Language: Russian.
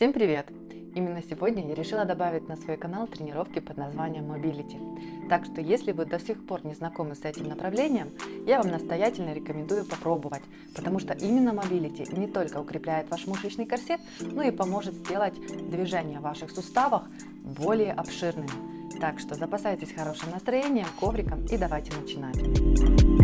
Всем привет! Именно сегодня я решила добавить на свой канал тренировки под названием Mobility. Так что если вы до сих пор не знакомы с этим направлением, я вам настоятельно рекомендую попробовать, потому что именно Mobility не только укрепляет ваш мышечный корсет, но и поможет сделать движения в ваших суставах более обширными. Так что запасайтесь хорошим настроением, ковриком и давайте начинать.